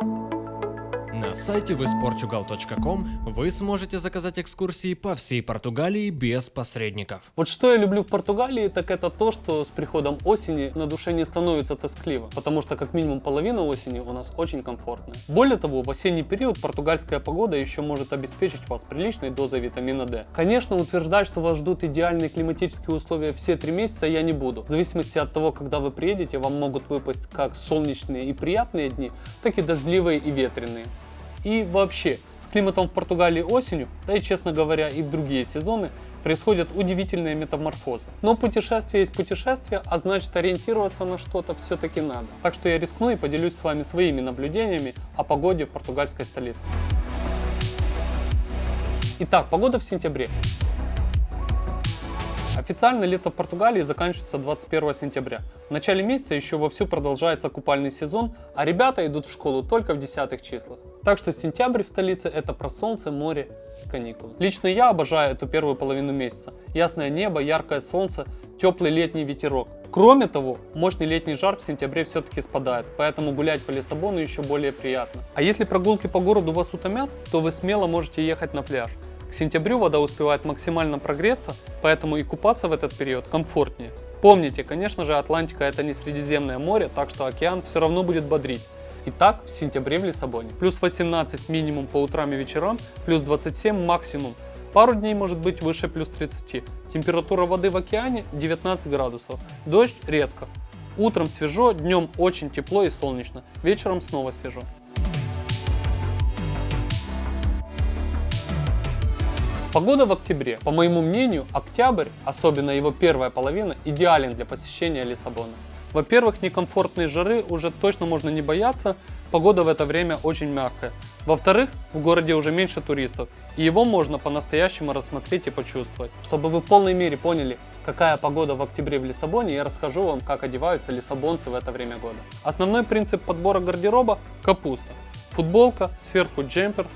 Thank you. На сайте visportugal.com вы сможете заказать экскурсии по всей Португалии без посредников. Вот что я люблю в Португалии, так это то, что с приходом осени на душе не становится тоскливо, потому что как минимум половина осени у нас очень комфортная. Более того, в осенний период португальская погода еще может обеспечить вас приличной дозой витамина D. Конечно, утверждать, что вас ждут идеальные климатические условия все три месяца я не буду. В зависимости от того, когда вы приедете, вам могут выпасть как солнечные и приятные дни, так и дождливые и ветреные. И вообще, с климатом в Португалии осенью, да и честно говоря и в другие сезоны, происходят удивительные метаморфозы. Но путешествие есть путешествие, а значит ориентироваться на что-то все-таки надо. Так что я рискну и поделюсь с вами своими наблюдениями о погоде в португальской столице. Итак, погода в сентябре. Официально лето в Португалии заканчивается 21 сентября. В начале месяца еще вовсю продолжается купальный сезон, а ребята идут в школу только в десятых числах. Так что сентябрь в столице это про солнце, море каникулы. Лично я обожаю эту первую половину месяца. Ясное небо, яркое солнце, теплый летний ветерок. Кроме того, мощный летний жар в сентябре все-таки спадает, поэтому гулять по Лиссабону еще более приятно. А если прогулки по городу вас утомят, то вы смело можете ехать на пляж. К сентябрю вода успевает максимально прогреться, поэтому и купаться в этот период комфортнее. Помните, конечно же, Атлантика это не Средиземное море, так что океан все равно будет бодрить. Итак, в сентябре в Лиссабоне. Плюс 18 минимум по утрам и вечерам, плюс 27 максимум. Пару дней может быть выше плюс 30. Температура воды в океане 19 градусов. Дождь редко. Утром свежо, днем очень тепло и солнечно, вечером снова свежо. Погода в октябре. По моему мнению, октябрь, особенно его первая половина, идеален для посещения Лиссабона. Во-первых, некомфортной жары уже точно можно не бояться, погода в это время очень мягкая. Во-вторых, в городе уже меньше туристов, и его можно по-настоящему рассмотреть и почувствовать. Чтобы вы в полной мере поняли, какая погода в октябре в Лиссабоне, я расскажу вам, как одеваются лиссабонцы в это время года. Основной принцип подбора гардероба – капуста. Футболка, сверху джемпер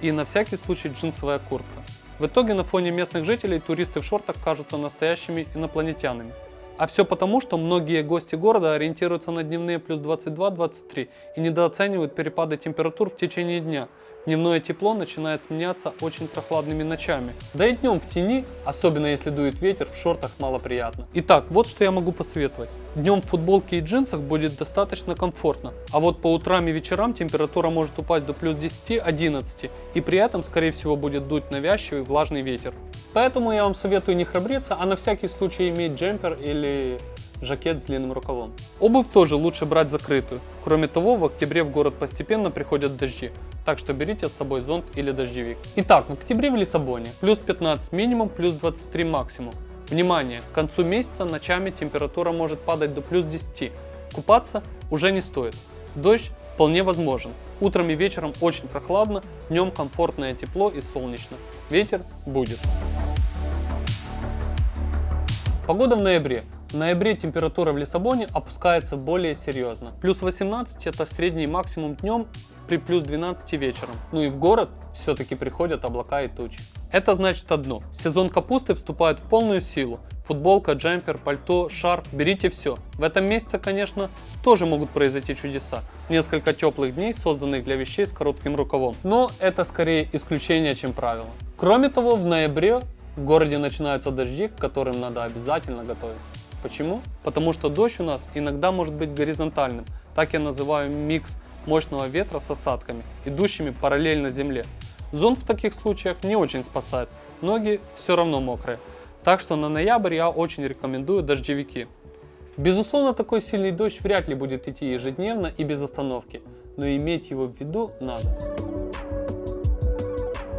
и на всякий случай джинсовая куртка. В итоге на фоне местных жителей туристы в шортах кажутся настоящими инопланетянами. А все потому, что многие гости города ориентируются на дневные плюс 22-23 и недооценивают перепады температур в течение дня – Дневное тепло начинает сменяться очень прохладными ночами. Да и днем в тени, особенно если дует ветер, в шортах мало приятно. Итак, вот что я могу посоветовать. Днем в футболке и джинсах будет достаточно комфортно, а вот по утрам и вечерам температура может упасть до плюс 10-11 и при этом скорее всего будет дуть навязчивый влажный ветер. Поэтому я вам советую не храбриться, а на всякий случай иметь джемпер или жакет с длинным рукавом. Обувь тоже лучше брать закрытую. Кроме того, в октябре в город постепенно приходят дожди, так что берите с собой зонт или дождевик. Итак, в октябре в Лиссабоне плюс 15 минимум, плюс 23 максимум. Внимание, к концу месяца ночами температура может падать до плюс 10. Купаться уже не стоит. Дождь вполне возможен. Утром и вечером очень прохладно, днем комфортное тепло и солнечно. Ветер будет. Погода в ноябре. В ноябре температура в Лиссабоне опускается более серьезно. Плюс 18 это средний максимум днем при плюс 12 вечером. Ну и в город все-таки приходят облака и тучи. Это значит одно. Сезон капусты вступает в полную силу. Футболка, джемпер, пальто, шарф, берите все. В этом месяце, конечно, тоже могут произойти чудеса. Несколько теплых дней, созданных для вещей с коротким рукавом. Но это скорее исключение, чем правило. Кроме того, в ноябре в городе начинаются дожди, к которым надо обязательно готовиться. Почему? Потому что дождь у нас иногда может быть горизонтальным. Так я называю микс мощного ветра с осадками, идущими параллельно земле. Зонт в таких случаях не очень спасает, ноги все равно мокрые. Так что на ноябрь я очень рекомендую дождевики. Безусловно, такой сильный дождь вряд ли будет идти ежедневно и без остановки, но иметь его в виду надо.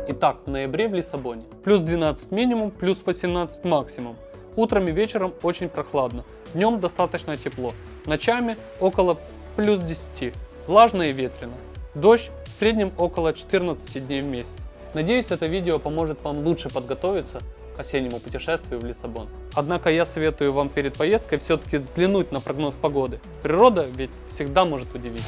Итак, в ноябре в Лиссабоне. Плюс 12 минимум, плюс 18 максимум. Утром и вечером очень прохладно, днем достаточно тепло, ночами около плюс 10, влажно и ветрено. Дождь в среднем около 14 дней в месяц. Надеюсь, это видео поможет вам лучше подготовиться к осеннему путешествию в Лиссабон. Однако я советую вам перед поездкой все-таки взглянуть на прогноз погоды. Природа ведь всегда может удивить.